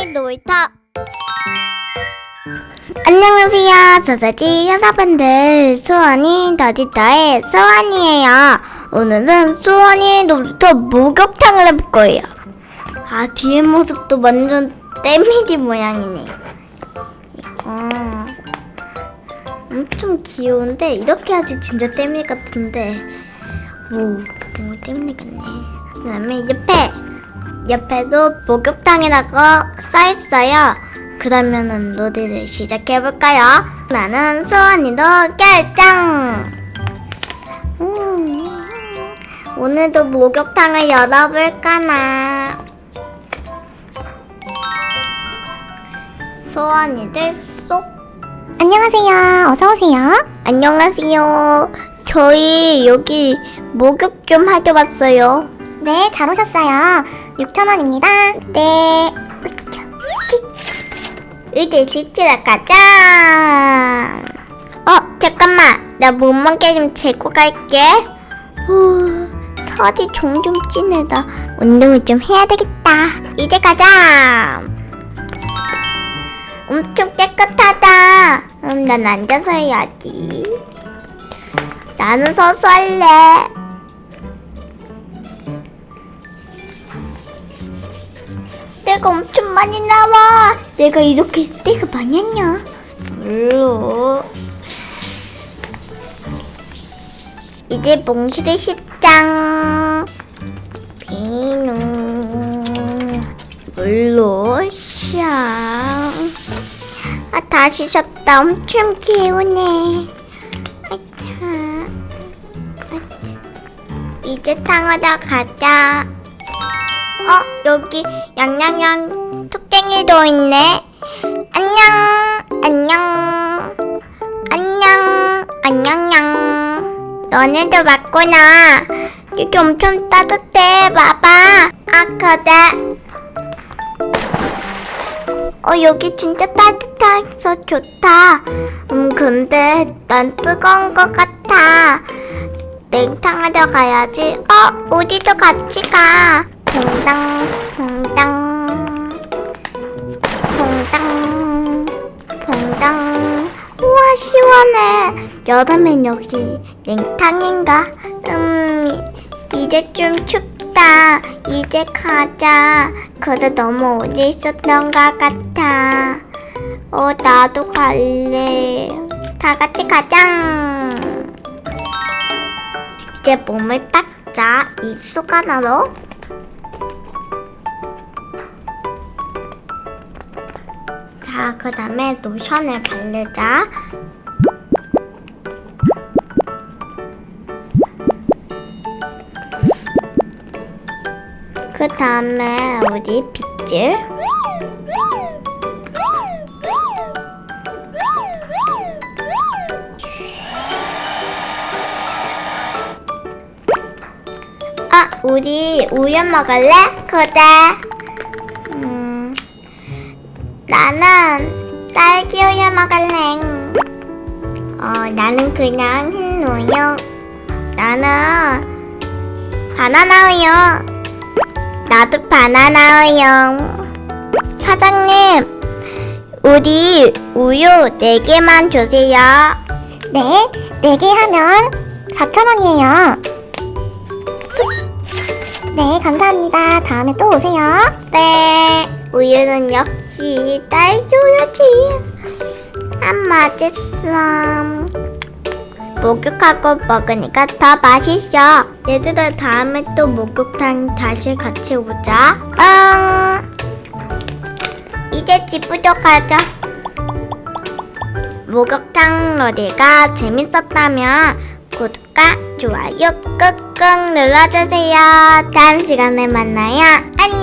소원이 놀이터. 안녕하세요. 소세지 여러분들. 소원이 더디터의 소원이에요. 오늘은 소원이 놀이터 목욕탕을 해볼 거예요. 아 뒤에 모습도 완전 떼미디 모양이네. 이거. 엄청 귀여운데 이렇게 하지 진짜 떼미 같은데. 오, 오 떼미 같네. 그 다음에 옆에 옆에도 목욕탕이라고 써있어요. 그러면은 놀이를 시작해볼까요? 나는 소원이도 결정! 음, 오늘도 목욕탕을 열어볼까나. 소원이들 쏙. 안녕하세요. 어서 오세요. 안녕하세요. 저희 여기 목욕 좀 하러 왔어요. 네, 잘 오셨어요. 6,000원입니다. 네. 이제 씻으러 가자. 어, 잠깐만. 나 몸무게 좀 재고 갈게. 후, 살이 점점 찌네다. 운동을 좀 해야 되겠다. 이제 가자. 엄청 깨끗하다. 음, 난 앉아서 해야지. 나는 서서 할래. 때가 엄청 많이 나와. 내가 이렇게 때가 많이 했냐? 물로. 이제 몽실의 식장. 비누. 물로 샤. 아, 다 씻었다. 엄청 개운해. 아차. 아차. 이제 탕하러 가자. 어, 여기 양양양 토깽이도 있네. 안녕, 안녕, 안녕, 안녕양. 너네도 맞구나. 여기 엄청 따뜻해. 봐봐. 아, 그래. 어, 여기 진짜 따뜻해서 좋다. 음, 근데 난 뜨거운 것 같아. 냉탕하러 가야지. 어, 우리도 같이 가. 동당, 동당, 동당, 동당. 우와, 시원해. 여름엔 역시 냉탕인가? 음, 이제 좀 춥다. 이제 가자. 그래, 너무 오래 있었던 것 같아. 어, 나도 갈래. 다 같이 가자. 이제 몸을 닦자. 이 수건으로. 자, 그 다음에 로션을 바르자. 그 다음에 우리 빗질. 아, 우리 우유 먹을래? 그래. 나는 딸기 우유 먹을래. 어, 나는 그냥 흰 우유. 나는 바나나 우유. 나도 바나나 우유. 사장님, 우리 우유 4개만 주세요. 네, 4개 하면 4,000원이에요. 네, 감사합니다. 다음에 또 오세요. 네, 우유는 역시 딸기 우유지. 안 맛있어. 목욕하고 먹으니까 더 맛있어. 얘들아, 다음에 또 목욕탕 다시 같이 오자. 응. 이제 집으로 가자. 목욕탕 놀이가 재밌었다면 구독과 좋아요 꾹꾹 눌러주세요. 다음 시간에 만나요. 안녕.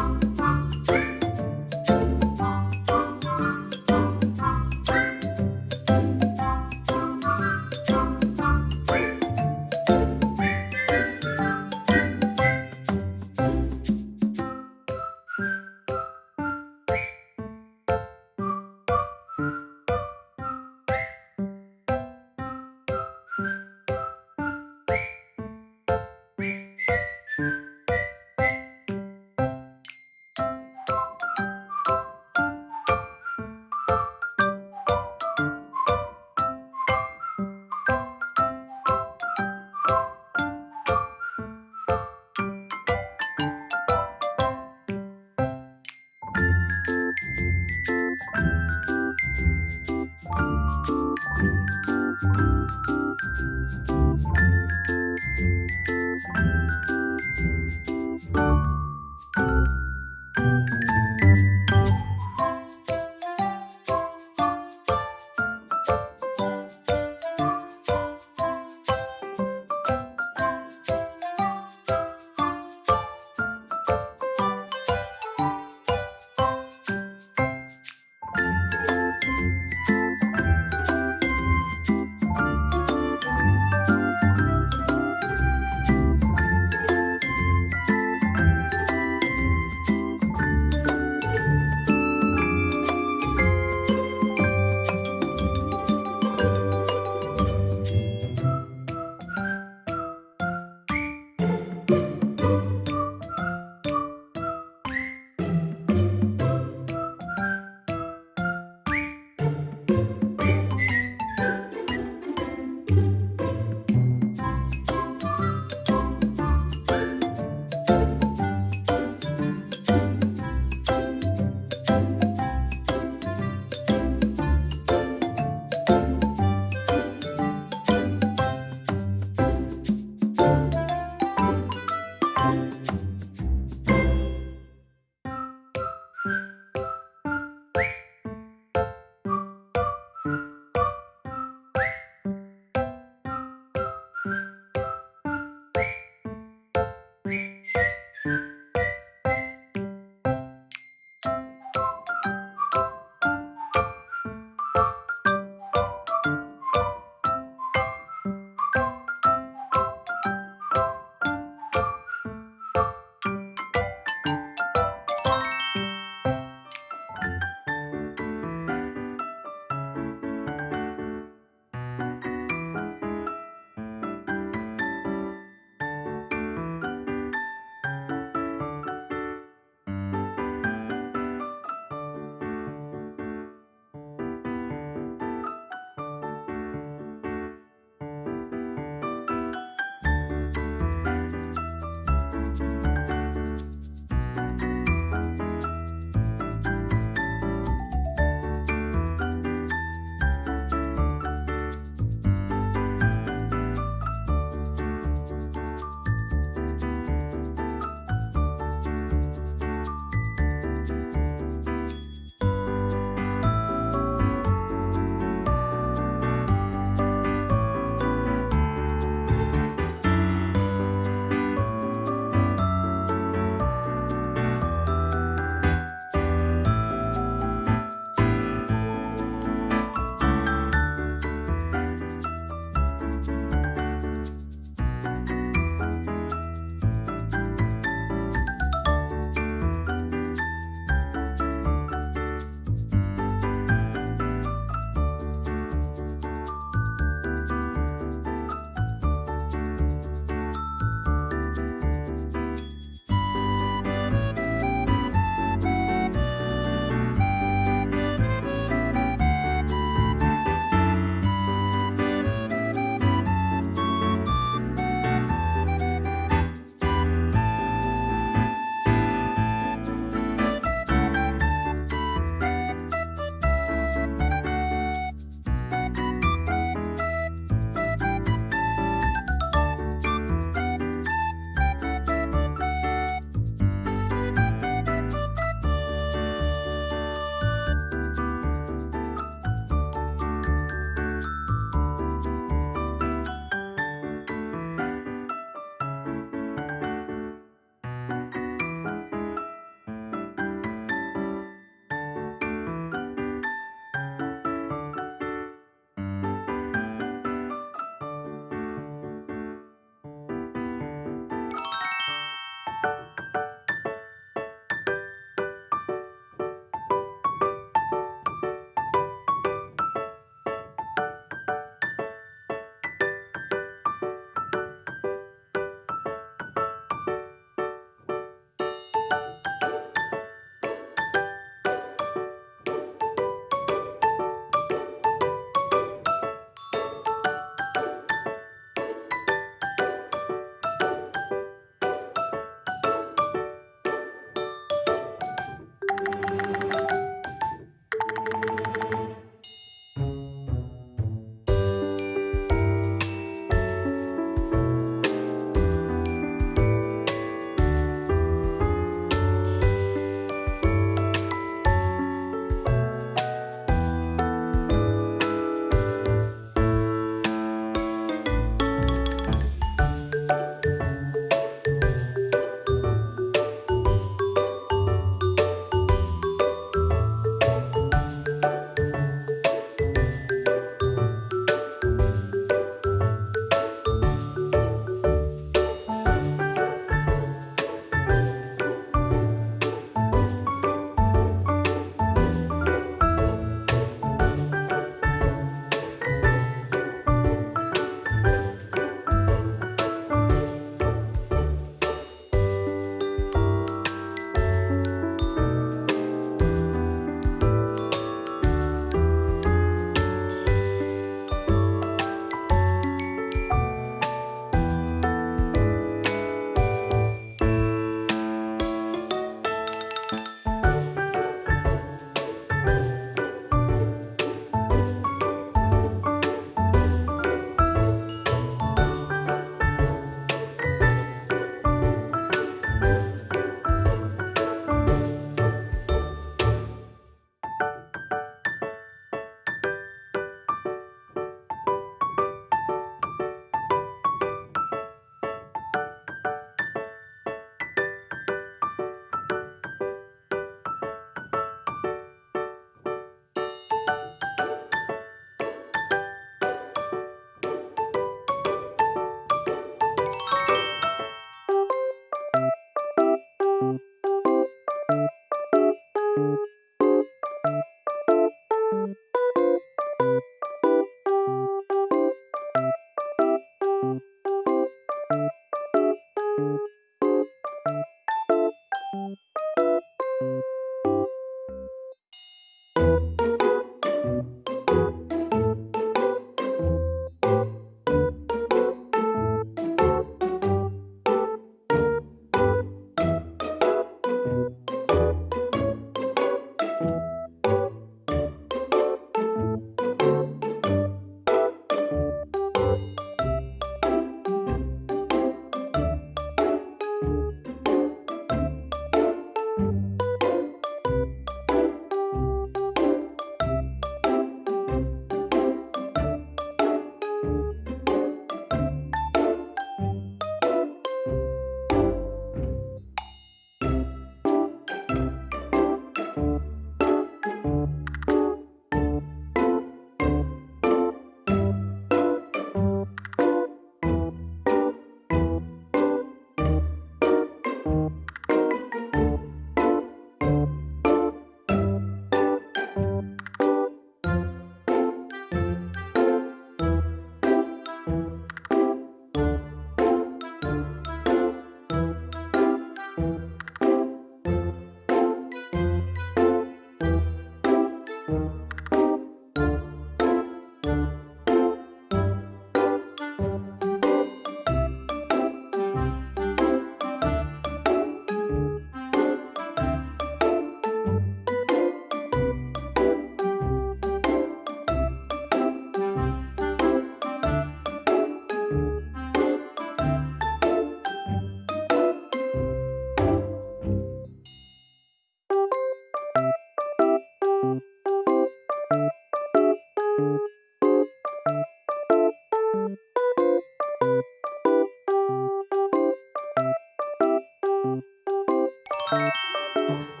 Música